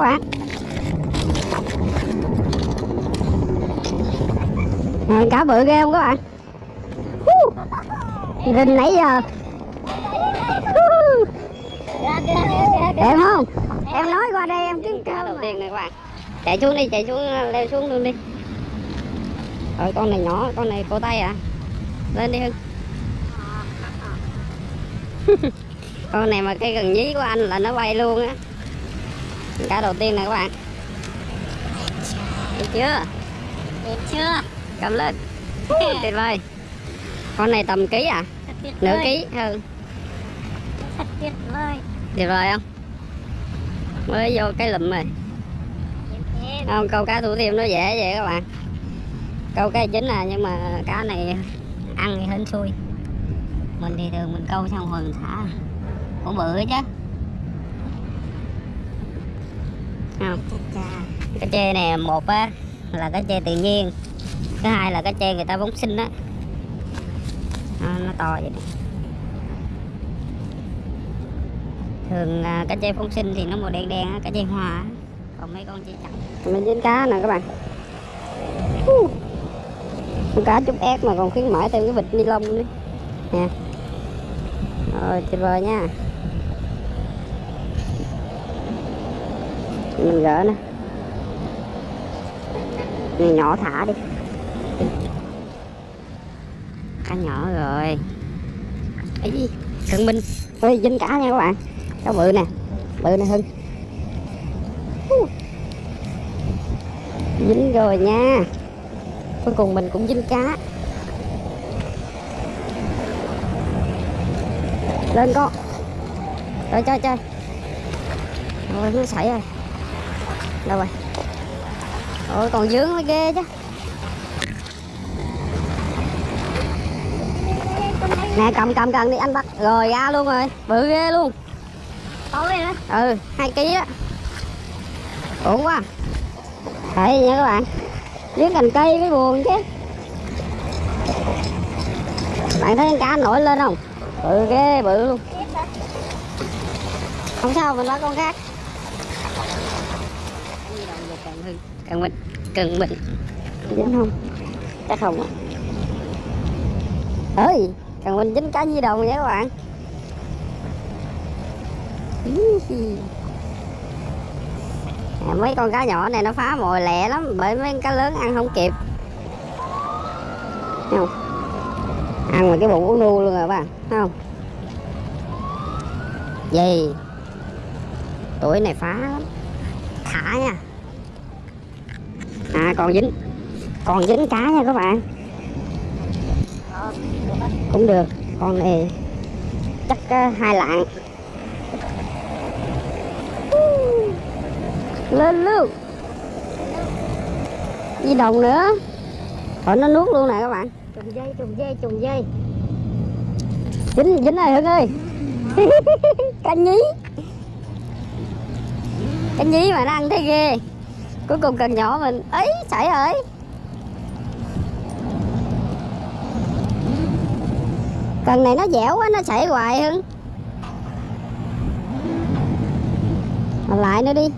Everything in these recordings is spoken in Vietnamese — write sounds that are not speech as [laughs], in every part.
các bạn Rồi, cá bự ghê không các bạn? Hú. Rình nãy giờ. Đẹp không? Em nói qua đây em kiếm cá đầu tiên này các bạn Chạy xuống đi chạy xuống leo xuống luôn đi. Rồi con này nhỏ con này cổ tay à. Lên đi Hưng. [laughs] Con này mà cái gần nhí của anh là nó bay luôn á cá đầu tiên nè các bạn. Được chưa? Đẹp chưa? cầm lên. Tuyệt vời. Con này tầm ký à? Nửa ký hơn Thật tuyệt vời. tuyệt vời không? Mới vô cái lụm rồi. Đẹp đẹp. không câu cá thủ thiêm nó dễ vậy các bạn. Câu cái chính là nhưng mà cá này ăn thì hên xui. Mình thì thường mình câu xong rồi mình thả. Cũng bự chứ không chà. cái tre này một á là cái tre tự nhiên. Thứ hai là cái tre người ta bóng sinh á. À, nó to vậy nè. Thường à, cái tre phóng sinh thì nó màu đen đen á cái tre hoa còn mấy con tre chặt mình dính cá nè các bạn. Con cá chút ép mà còn khuyến mãi thêm cái bịch ni lông nữa. Nè. Rồi tuyệt vời nha mình gỡ nè này, nhỏ thả đi. Cá nhỏ rồi. Ấy thượng minh. Ơi dính cá nha các bạn. Cá bự nè. Bự nè hưng. Dính rồi nha. Cuối cùng mình cũng dính cá. Lên con. Rồi, chơi chơi. Rồi, nó xảy rồi đâu rồi? Ôi còn dướng mới ghê chứ. Nè cầm cầm cầm đi anh bắt. Rồi ra luôn rồi. Bự ghê luôn. Ừ hai ký á. Ổn quá. Đấy nha các bạn. Dưới cành cây mới buồn chứ. Bạn thấy con cá nổi lên không? Bự ghê bự luôn. Không sao mình bắt con khác cần mình cần mình dính không? Chắc không ạ. Ơi cần mình dính cá di đồng vậy các bạn. À, mấy con cá nhỏ này nó phá mồi lẹ lắm bởi mấy con cá lớn ăn không kịp. Thấy không? Ăn mà cái bụng uống nu luôn à rồi bạn không? Gì? Tuổi này phá lắm. Thả nha à còn dính. Còn dính cá nha các bạn. Cũng được. Con này chắc uh, hai lạng. Lên luôn. Di đồng nữa. Rồi nó nuốt luôn nè các bạn. Trùng dây, trùng dây, trùng dây. dính dính rồi hưng ơi. [laughs] Cá nhí. Cá nhí mà nó ăn thấy ghê cuối cùng cần nhỏ mình ấy chảy rồi cần này nó dẻo quá, nó chảy hoài hơn lại nữa đi.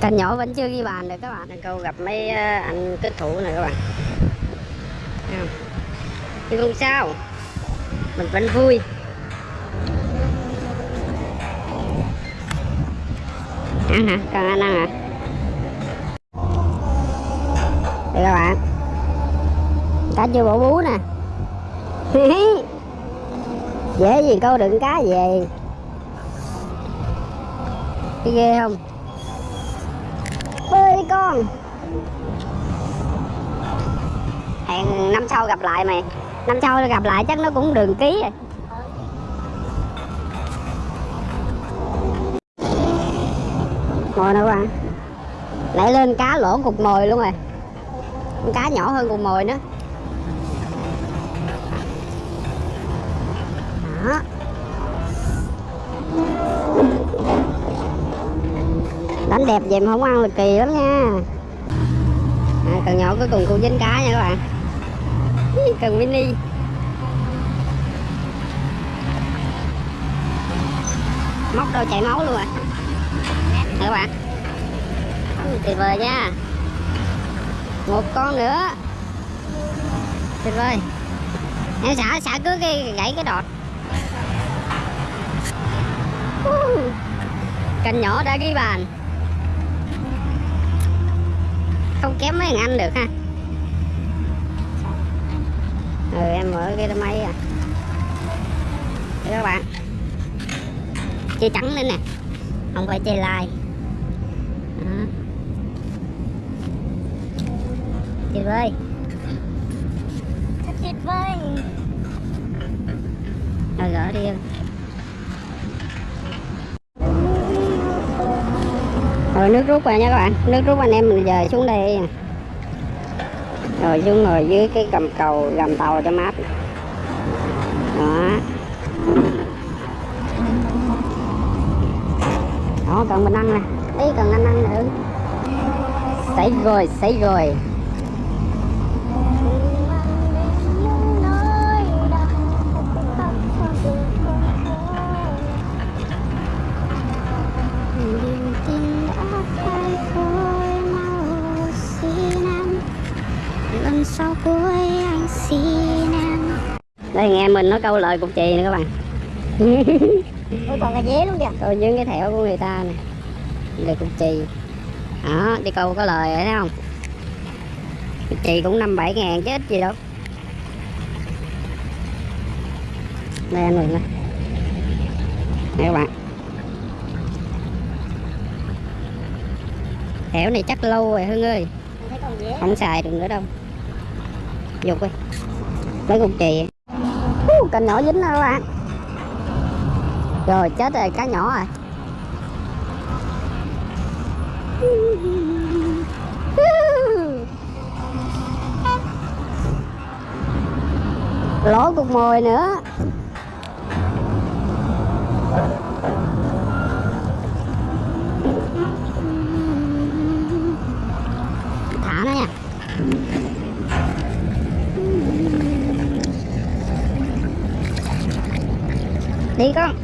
Cần nhỏ vẫn chưa ghi bàn được các bạn. Câu gặp mấy ờ, anh kết thủ này các bạn. Không? Nhưng không sao. Mình vẫn vui Ăn [laughs] hả? còn anh ăn hả? Đây các bạn Cá chưa bổ bú nè [laughs] Dễ gì câu đựng cá về Cái ghê không? Bơi đi con Hẹn năm sau gặp lại mày Năm sau gặp lại chắc nó cũng đường ký rồi. Mồi nè bạn Lại lên cá lỗ cục mồi luôn rồi. Con cá nhỏ hơn cục mồi nữa. Đó. Đánh đẹp vậy mà không ăn là kỳ lắm nha. À, cần nhỏ cuối cùng cũng dính cá nha các bạn. [laughs] cần mini móc đâu chảy máu luôn à. Các bạn tuyệt vời nha. Một con nữa. Tuyệt vời. Em xả xả cứ cái, gãy cái đọt. Cành nhỏ đã ghi bàn. Không kém mấy thằng anh được ha ừ em mở cái máy à Đây các bạn. Chơi trắng lên nè. Không phải chơi lai. Tuyệt vời. Thật tuyệt vời. rồi gỡ đi. Em rồi nước rút rồi nha các bạn. Nước rút anh em mình giờ xuống đây rồi xuống ngồi dưới cái cầm cầu, gầm tàu cho mát. Đó. Đó cần mình ăn nè. Đấy cần anh ăn nữa. Xảy rồi xảy rồi đây nghe mình nói câu lời cục chì nè các bạn. Ôi còn cái dế luôn kìa. Tôi dưới cái thẻo của người ta nè. Lời cục chì. Đó đi câu có lời rồi thấy không? Cục chì cũng năm bảy ngàn chứ ít gì đâu. Đây anh mình nè. Nè các bạn. Thẻo này chắc lâu rồi hưng ơi. Không xài được nữa đâu. Dục đi. Lấy cục chì uh, cành nhỏ dính đó các bạn? Rồi chết rồi cá nhỏ rồi. Lỗ cục mồi nữa. Thả nó nha. Đi con.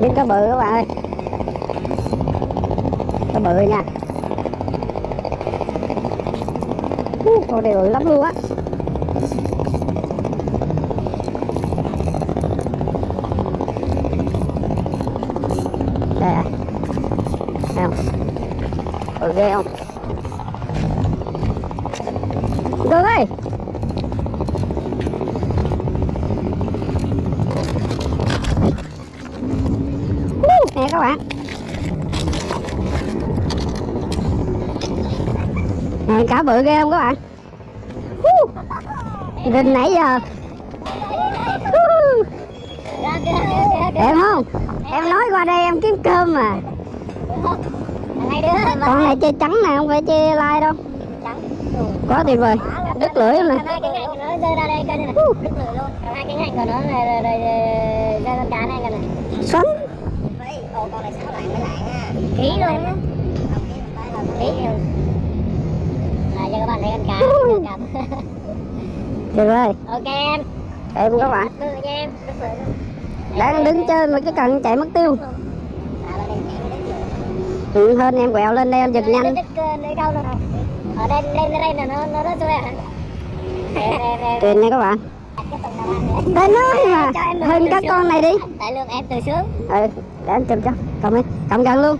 Đi cá bự các bạn ơi. Cá bự nha. Con này bự lắm luôn á Đây à Thấy không Bự ghê không? Được ơi nè các bạn. Nè cá bự ghê không các bạn? Rình nãy giờ. Em đẹp không? Em nói qua đây em kiếm cơm mà con này chơi trắng nè không phải chơi lai đâu. Trắng. Quá tuyệt vời. Đứt lưỡi luôn nè. Hai cái ngạnh của nó rơi ra đây coi này. Đứt lưỡi luôn. Còn hai cái ngạnh của nó này rồi rồi ra con cá này coi này. Xoắn. Ồ con này sáu lại mới lại nha Ký luôn á. Ký luôn. Là cho các bạn thấy con cá con cá. Tuyệt vời. Ok em. Em các bạn. Đứt lưỡi nha em. Đang đứng trên mà cái cần chạy mất tiêu À, lên đây, lên đây. Ừ, hơn em quẹo lên đây em giật nhanh. rồi Ở đây lên đây là nó nó Em em em tuyệt nha các bạn. Đây nói mà. Em hơn các con này đi. Tại lương em từ sướng ừ để anh chụp cho. Cầm đi cầm gần luôn.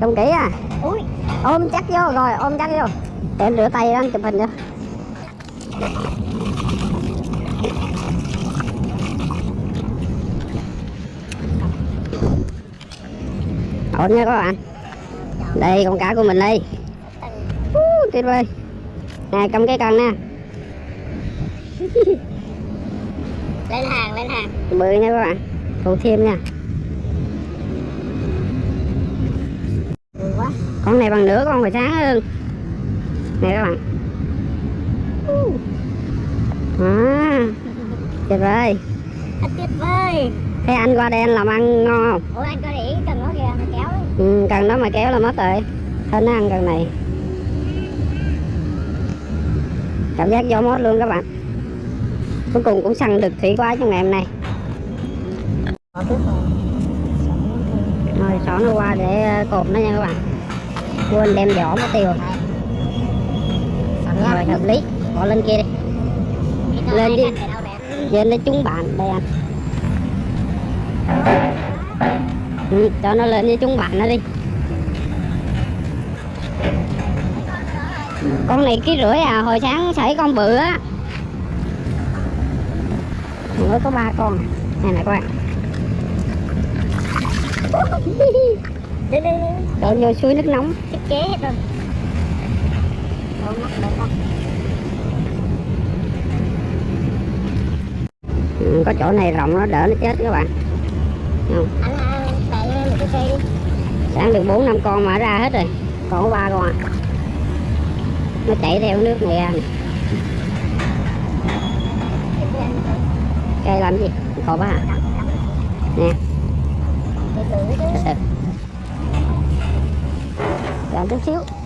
Cầm kỹ à. Ui. Ôm chắc vô rồi ôm chắc vô. Để em rửa tay anh chụp hình cho. Ổn nha các bạn đây con cá của mình đây. Uh, tuyệt vời. Nè cầm cái cần nè. [laughs] Lên hàng lên hàng. Bự nha các bạn. Phụ thêm nha. Con này bằng nửa con phải sáng hơn. Nè các bạn. À, tuyệt vời. Thật tuyệt vời. Thế anh qua đây anh làm ăn ngon không? Ủa anh có để ý cần nó kìa, nó kéo đấy ừ, cần đó mà kéo là mất rồi. Thôi nó ăn cần này. Cảm giác gió mốt luôn các bạn. Cuối cùng cũng săn được thủy quá trong ngày hôm nay. Rồi xỏ nó qua để ờ, cột nó nha các bạn. Quên đem vỏ mất tiêu rồi. Hợp lý. Bỏ lên kia đi. Lên đi. Lên nó trúng bạn đây anh ừ, cho nó lên với chúng bạn nó đi. Con này ký rưỡi à hồi sáng xảy con bự á. Mới có ba con. Này này các bạn Đổ vô suối nước nóng. Chết hết rồi ừ, có chỗ này rộng nó đỡ nó chết các bạn. Không anh à, tại một cái xe đi sáng được bốn năm con mà ra hết rồi. Còn có ba con à nó chạy theo nước này ra cây làm gì? Còn ba à nè. Chờ chút xíu.